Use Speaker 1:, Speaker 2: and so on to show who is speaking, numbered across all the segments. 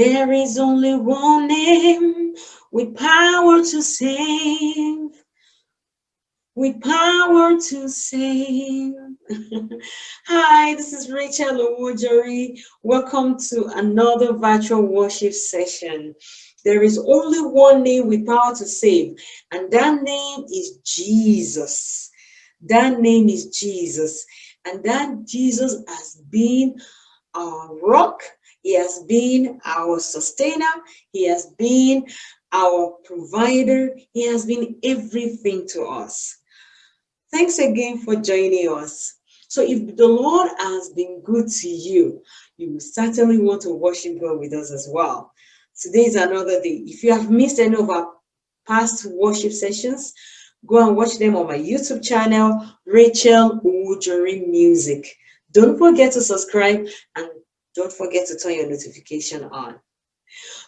Speaker 1: There is only one name with power to save. With power to save. Hi, this is Rachel Owojori. Welcome to another virtual worship session. There is only one name with power to save, and that name is Jesus. That name is Jesus. And that Jesus has been our rock. He has been our sustainer. He has been our provider. He has been everything to us. Thanks again for joining us. So if the Lord has been good to you, you certainly want to worship God with us as well. Today is another day. If you have missed any of our past worship sessions, go and watch them on my YouTube channel, Rachel Owojori Music. Don't forget to subscribe and don't forget to turn your notification on.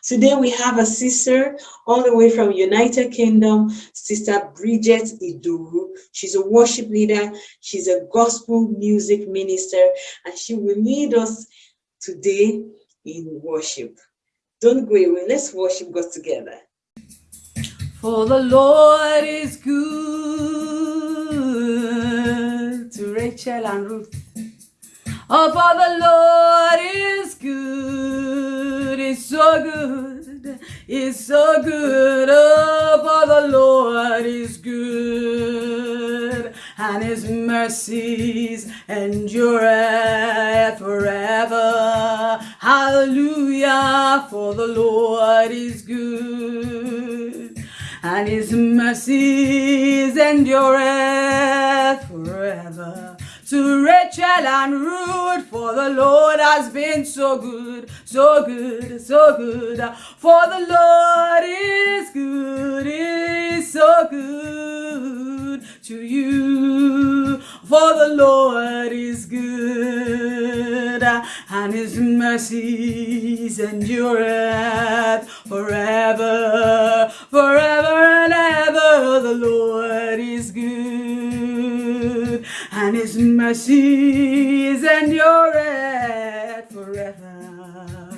Speaker 1: Today we have a sister all the way from United Kingdom, Sister Bridget Iduru. She's a worship leader, she's a gospel music minister, and she will lead us today in worship. Don't go away, let's worship God together.
Speaker 2: For the Lord is good to Rachel and Ruth. Oh, for the Lord is good, it's so good, it's so good. Oh, for the Lord is good, and his mercies endure forever. Hallelujah, for the Lord is good, and his mercies endure forever to Rachel and Ruth, for the Lord has been so good, so good, so good. For the Lord is good, is so good to you. For the Lord is good, and his mercies endureth forever, forever and ever. The Lord is good and his mercies endure forever.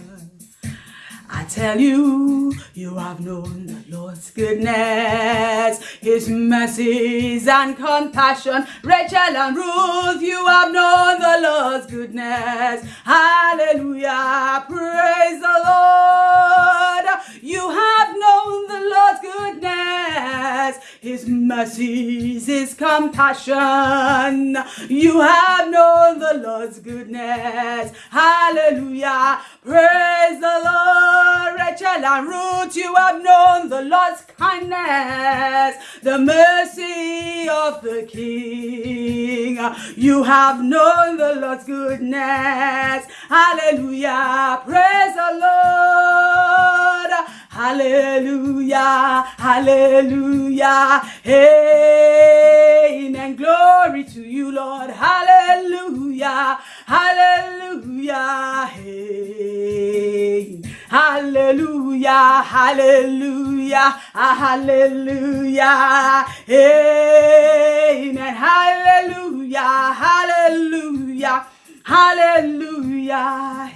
Speaker 2: I tell you, you have known Lord's goodness, His mercies and compassion. Rachel and Ruth, you have known the Lord's goodness. Hallelujah, praise the Lord. You have known the Lord's goodness, His mercies, His compassion. You have known the Lord's goodness. Hallelujah, praise the Lord. Rachel and Ruth, you have known the Lord's kindness, the mercy of the King. You have known the Lord's goodness. Hallelujah, praise the Lord. Hallelujah, hallelujah. Amen. And glory to you, Lord. Hallelujah, hallelujah. Amen. Hallelujah, hallelujah, hallelujah. Amen. Hallelujah, hallelujah. Hallelujah.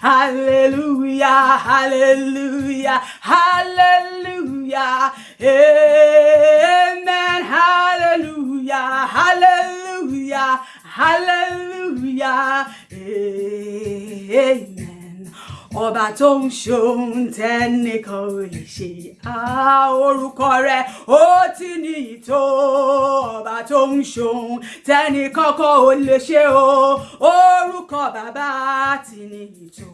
Speaker 2: Hallelujah. Hallelujah. Hallelujah. Amen. Hallelujah. Hallelujah. Hallelujah. Amen. Ọba tó ń ṣohun tẹ́nìkan ò lè ṣe. Orúkọ rẹ̀ ó ti ní ìtò. Ọba tó ń ṣohun tẹ́nìkan kan ò lè ṣe o. Orúkọ bàbá ti ní ìtò.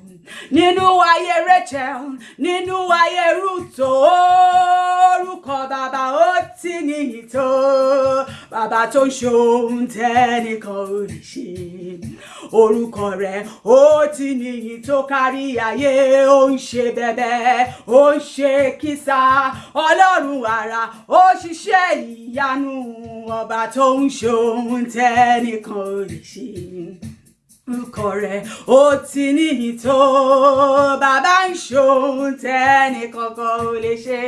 Speaker 2: Nínú ayé Rachel nínú ayé Ruth orúkọ bàbá ó ti ní ìtò. Bàbá tó ń ṣohun tẹ́nìkan ò lè ṣe orúkọ rẹ̀ ó ti ní ìtò kárí ayé ó ń ṣe bẹ̀bẹ̀ ó ń ṣe kísà. Ọlọ́run àrà ó ṣiṣẹ́ ìyanu ọba tó ń ṣohun tẹ́nìkan ò lè ṣe orúkọ rẹ̀ ó ti níyì tó bàbá ń ṣohun tẹ́nì kankan ò lè ṣe.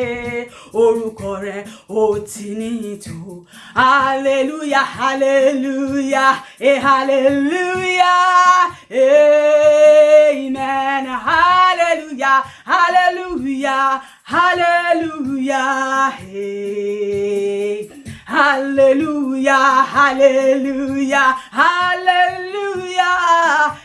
Speaker 2: Ó ti tó hallelujah hallelujah eh hallelujah amen. Hallelujah hallelujah hallelujah hey. Hallelujah, hallelujah, hallelujah,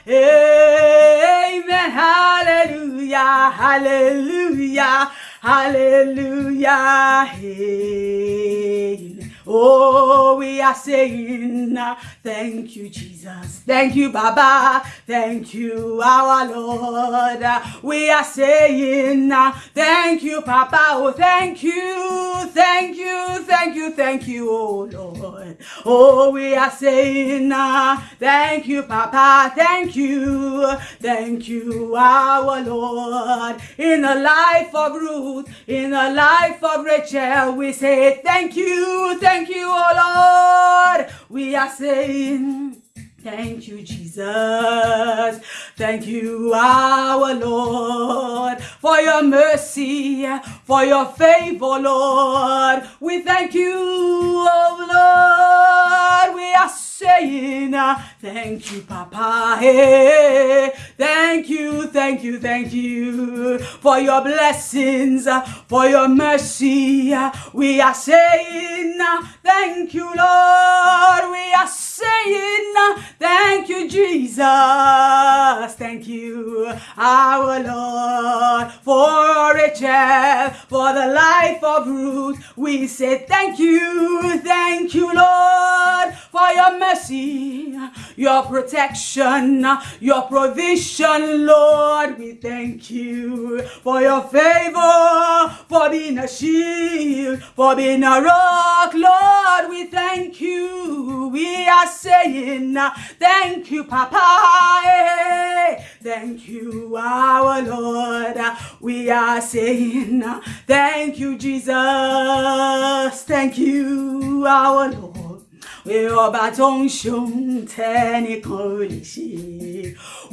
Speaker 2: amen, hallelujah, hallelujah, hallelujah, amen. Oh, we are saying, uh, thank you, Jesus. Thank you, Baba. Thank you, our Lord. Uh, We are saying, uh, thank you, Papa. Oh, thank you, thank you, thank you, thank you, oh Lord. Oh, we are saying, thank you, Papa. Thank you, thank you, our Lord. In the life of Ruth, in the life of Rachel, we say, thank you, thank you, oh Lord. We are saying, Thank you, Jesus. Thank you, our Lord, for your mercy, for your favor, Lord. We thank you, oh Lord. We are saying, uh, Thank you, Papa. Hey, thank you, thank you, thank you for your blessings, uh, for your mercy. We are saying, uh, Thank you, Lord. We are saying, Thank you, Jesus. Thank you, our Lord, for Rachel, for the life of Ruth. We say thank you, thank you, Lord, for your mercy, your protection, your provision, Lord. We thank you for your favor, for being a shield, for being a rock, Lord. We thank you. We are saying thank you, Papa. Eh. Thank you, our Lord. We are saying thank you, Jesus. Thank you, our Lord. Pé ọba tó ń ṣohun tẹ́nìkan ò lè ṣe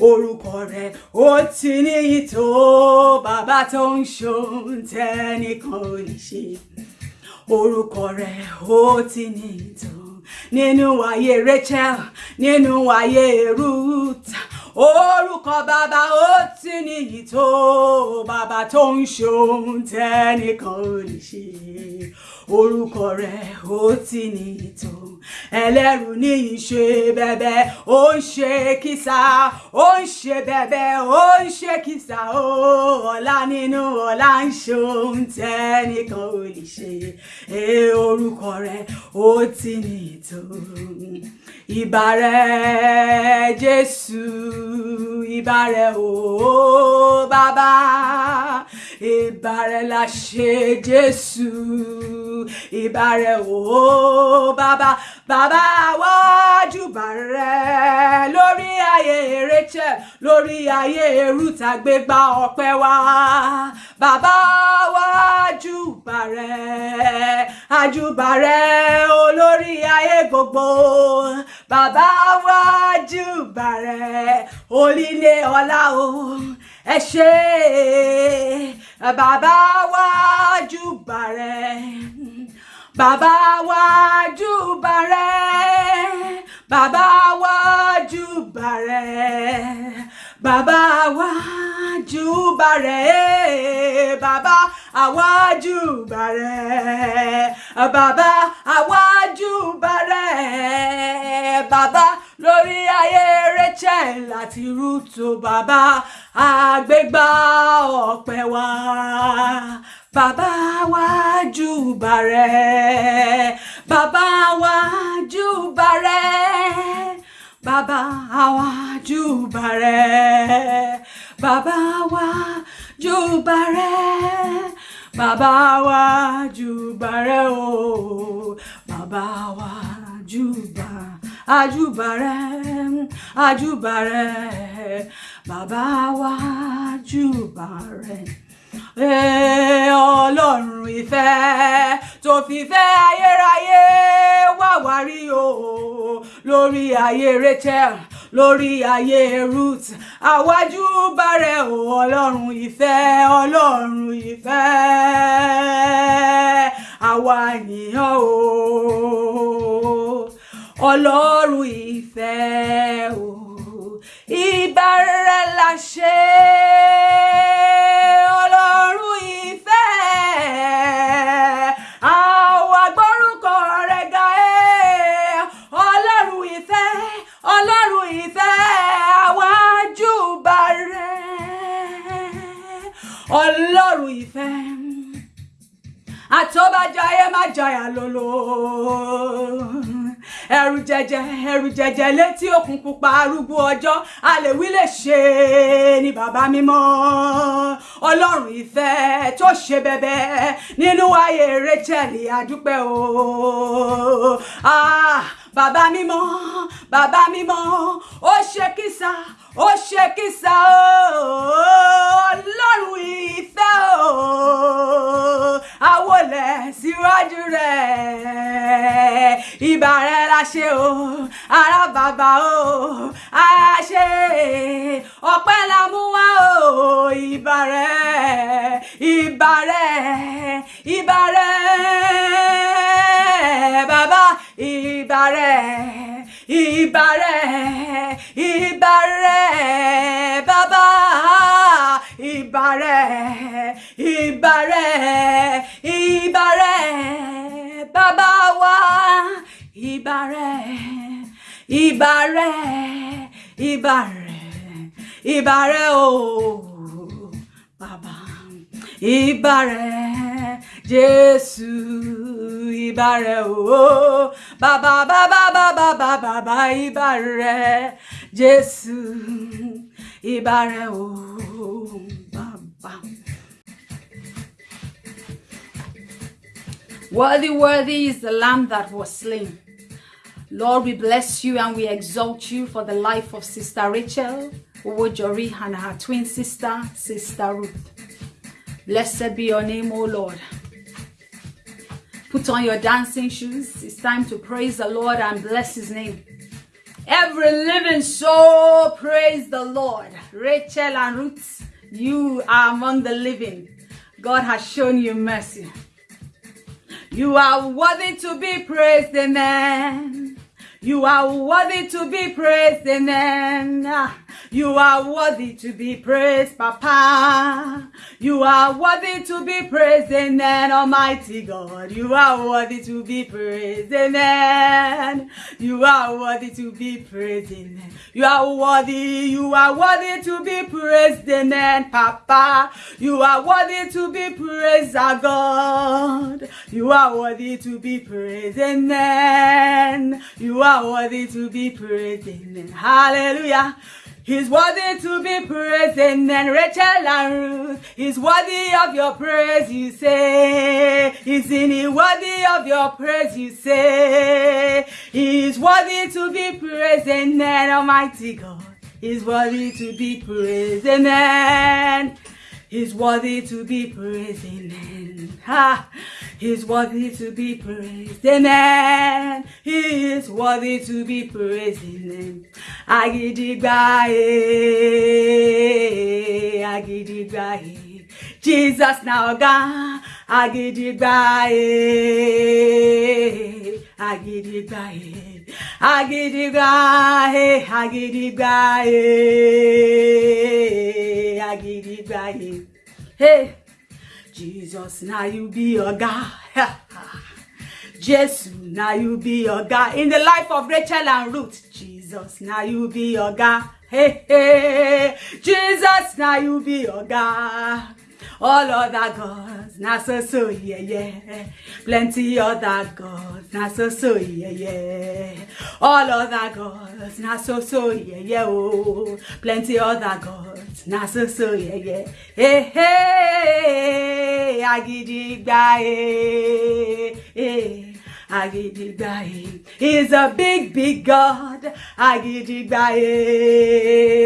Speaker 2: orúkọ rẹ̀ ó ti níyì tó bàbá tó ń ṣohun tẹ́nìkan ò lè tó nínú ayé Rachel nínú ayé Ruth orúkọ bàbá ó ti níyì tó bàbá tó ń ṣohun tẹ́nìkan ò lè ṣe. Orúkọ rẹ̀ ó ti níyì tó ẹlẹ́rù ní ìṣe bẹ̀bẹ̀ ó ń ṣe kìsà ó ń ṣe bẹ̀bẹ̀ ó ń ṣe kìsà ó ọ̀la nínú ọ̀la ń ṣohun tẹ́nìkan ò lè ṣe. É orúkọ rẹ̀ ó ti níyì tó ìbà rẹ̀ Jésù ìbà rẹ̀ o bàbá. Ìbà rẹ̀ la ṣe Jésù ìbà rẹ̀ o bàbá bàbá wájú bà rẹ̀ lórí ayé Rachel lórí ayé Ruth àgbégbá ọpẹ́ wa. Bàbá wájú bà rẹ̀ àjùbà rẹ̀ olórí ayé gbogbo. Bàbá wájú bà rẹ̀ onílé ọlá o ẹ ṣé. Bàbá wájú bà rẹ̀ bàbá wájú bà rẹ̀ bàbá wájú bà rẹ̀ bàbá wájú bà rẹ̀ bàbá àwájú bà rẹ̀ bàbá àwájú bà rẹ̀ bàbá lórí ayé Rachel àti Ruth bàbá àgbégbá ọpẹ́ wa. Bàbá wájú bà rẹ̀ bàbá wájú bà rẹ̀ bàbá wájú bà rẹ̀ bàbá wájú jùbàrẹ rẹ̀ bàbá wájú bà rẹ̀ o bàbá wájú bà àjùbà rẹ̀ àjùbà rẹ̀ bàbá wájúbà rẹ̀. Ọlọ́run ìfẹ́ tó fi fẹ́ ayérayé wá wárí o. Lórí ayé Rachel lórí ayé Ruth àwájú bàrẹ̀ o. Ọlọ́run ìfẹ́ ọlọ́run ìfẹ́ àwa yìnyín o. Ọlọ́run ìfẹ́ o. Ìbára la ṣe. ọlọ́run jayà lólo ẹrù jẹjẹ ẹrù jẹjẹ létí òkun pupa arúgbó ọjọ́. Àlèwí lè ṣe ni bàbá mímọ́. Ọlọ́run ìfẹ́ tó ṣe bẹ̀bẹ̀ nínú ayé Rachel àdúpẹ́ o. Ah bàbá mímọ́ bàbá mímọ́ ó ṣe kísà ó ṣe kísà ọlọ́run ìfẹ́ o. Àwọlẹ̀ síwájú rẹ̀. Ìbà rẹ̀ la ṣe o. Ara bàbá o. A ṣe. Ọpẹ́ la mú wá o. Ìbà rẹ̀. Bàbá ìbà rẹ̀ rẹ̀ ìbà rẹ̀ ìbà ìbà rẹ̀ ìbà rẹ̀ wa. Ìbà rẹ̀ ìbà rẹ̀ o ìbà rẹ̀ Jésù ìbà rẹ̀ o bàbá bàbá bàbá bàbá bàbá ìbà rẹ̀ Jésù ìbà rẹ̀ o bàbá. Worthy, worthy is the Lamb that was slain. Lord, we bless you and we exalt you for the life of Sister Rachel Owojori and her twin sister, Sister Ruth. Blessed be your name, O Lord. Put on your dancing shoes. It's time to praise the Lord and bless his name. Every living soul praise the Lord. Rachel and Ruth, you are among the living. God has shown you mercy. You are worthy to be praised, amen. You are worthy to be praised, amen. Ah. You are worthy to be praised, Papa. You are worthy to be praised, amen, Almighty God. You are worthy to be praised, amen. You are worthy to be praised, amen. You are worthy, you are worthy to be praised, amen, Papa. You are worthy to be praised, our God. You are worthy to be praised, amen. You are worthy to be praised, amen. Hallelujah. He's worthy to be praised, amen. Rachel and Ruth, he's worthy of your praise, you say. Isn't he worthy of your praise, you say? He's worthy to be praised, amen. Almighty God, he's worthy to be praised, amen. He's worthy to be praised, amen. Ha! He's worthy to be praised, amen. He is worthy to be praised, amen. Agidigba, eh, agidigba, eh. Jesus now God, agidigba, eh, agidigba, eh. Agidigba, eh, agidigba, eh. Hey. Jesus, now you be your God. Jesus, now you be your God. In the life of Rachel and Ruth, Jesus, now you be your God. Hey, hey, Jesus, now you be your God. All other gods, not so so, yeah, yeah. Plenty other gods, not so so, yeah, yeah. All other gods, not so so, yeah, yeah, oh. Plenty other gods, not so so, yeah, yeah. Hey, hey, agidigba, hey, hey. Agidigba, eh. hey. He's a big, big God. Agidigba, hey.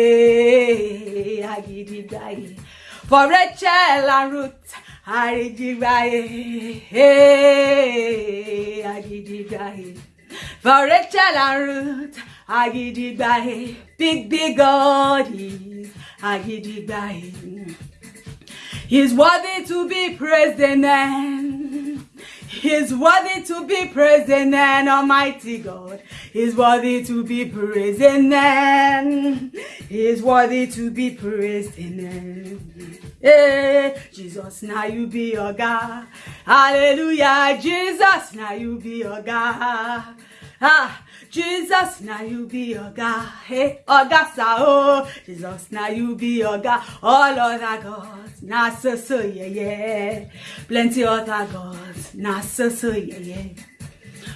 Speaker 2: For Rachel and Ruth, Agidigba, hey. Agidigba, hey. For Rachel and Ruth, Agidigbaye, big, big God is Agidigbaye. He's worthy to be praised, amen. He's worthy to be praised, amen, Almighty God. He's worthy to be praised, amen. He's worthy to be praised, amen. Hey, Jesus, now you be your God. Hallelujah, Jesus, now you be your God. Ah, Jesus, now you be your God. Hey, Oga Sao. Jesus, now you be your God. All other gods, not so so yeah yeah. Plenty other gods, not so so yeah yeah.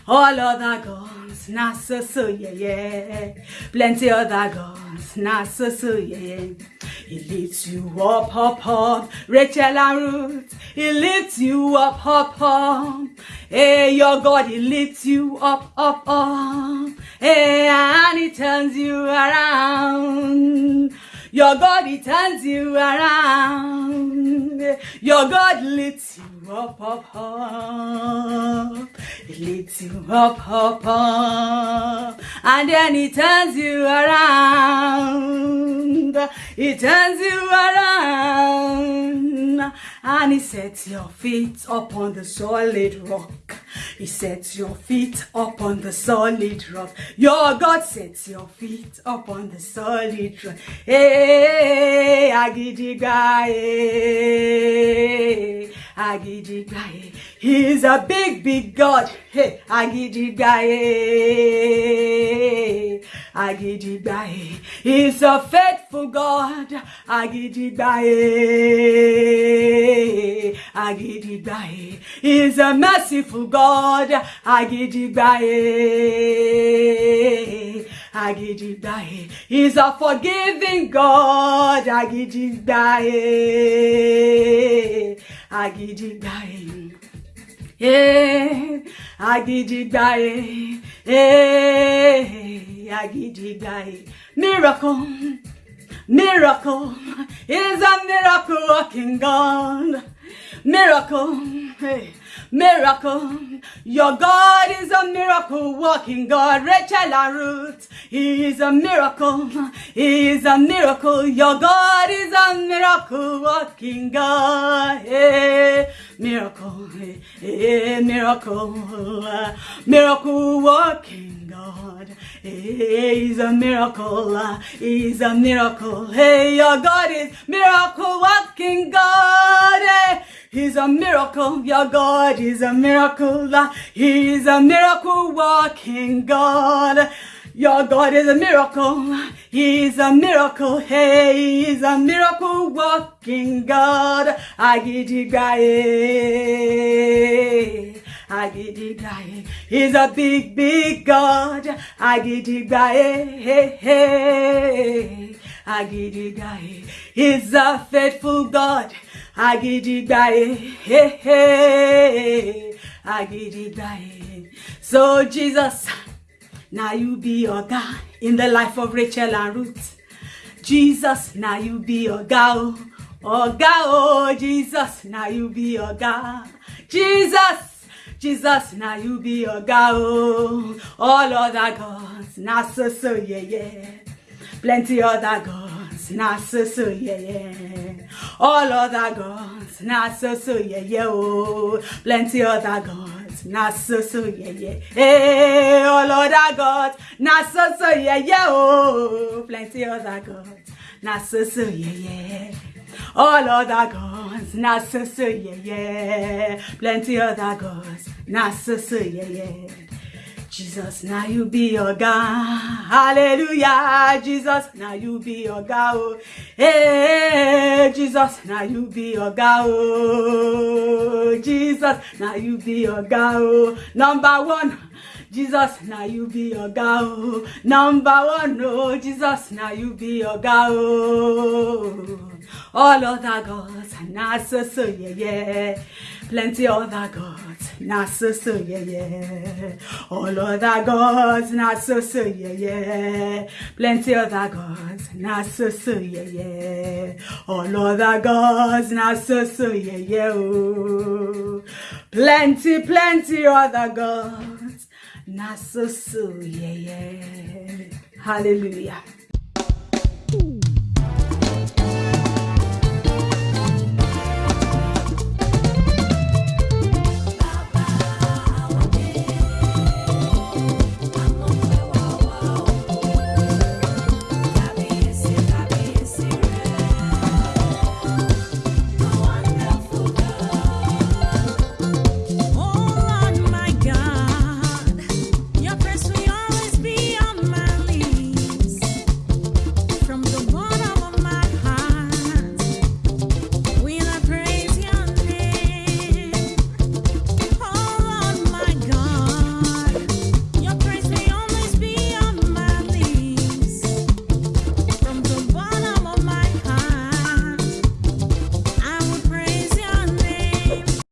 Speaker 2: All other gods, not so so yeah yeah. Plenty other gods, not so so yeah yeah. He lifts you up, up, up. Rachel and Ruth, he lifts you up, up, up. Hey, your God, he lifts you up, up, up. Hey, and he turns you around. Your God, he turns you around. Your God lifts you up, up, up. He lifts you up, up, up. And then he turns you around. He turns you around. And he sets your feet upon the solid rock. He sets your feet upon the solid rock. Your God sets your feet upon the solid rock. Hey, Agidigaye, Agidigaye. He's a big, big God. Hey, Agidigaye, Agidigaye. He's a faithful God. Agidigaye, Agidigaye. He's a merciful God. Agidigaye, Agidigaye. He's a forgiving God. Agidigaye, Agidigaye. Yeah, Agidigaye, yeah, Agidigaye. Miracle, miracle is a miracle working God. Miracle, hey, miracle. Your God is a miracle walking God. Rachel and Ruth, He is a miracle. He is a miracle. Your God is a miracle walking God. Hey, miracle, hey, hey, miracle, miracle walking God. Hey, He's a miracle. He's a miracle. Hey, your God is miracle walking God. Hey, He's a miracle. Your God is a miracle. He is a miracle working God. Your God is a miracle. He is a miracle. Hey, He is a miracle working God. Agidigaye. Agidigaye. He's a big, big God. Agidigaye. Hey, hey. Agidigaye. He's a faithful God. Agidigaye. Hey, hey. Agidigaye. So Jesus, now you be your God in the life of Rachel and Ruth. Jesus, now you be your God. Oh God, oh Jesus, now you be your God. Jesus, Jesus, now you be your God. All other gods, now so so yeah yeah. Plenty other gods, now so so yeah yeah. All other gods, now so so yeah yeah. Oh, plenty other gods, now so so yeah yeah. Hey, all other gods, now so so yeah yeah. Oh, plenty other gods, now so so yeah yeah. All other gods, not so so yeah yeah. Plenty other gods, not so so yeah yeah. Jesus, now you be your God. Hallelujah. Jesus, now you be your God. Oh. Hey, Jesus, now you be your God. Oh. Jesus, now you be your God. Oh. Number one. Jesus, now you be your God. Oh. Number one, oh, Jesus, now you be your God. All other gods, are not so so yeah yeah. Plenty other gods, not so so yeah yeah. All other gods, not so so yeah yeah. Plenty other gods, not so so yeah yeah. All other gods, not so so yeah yeah. Oh. Plenty, plenty other gods, not so so yeah yeah. hallelujah.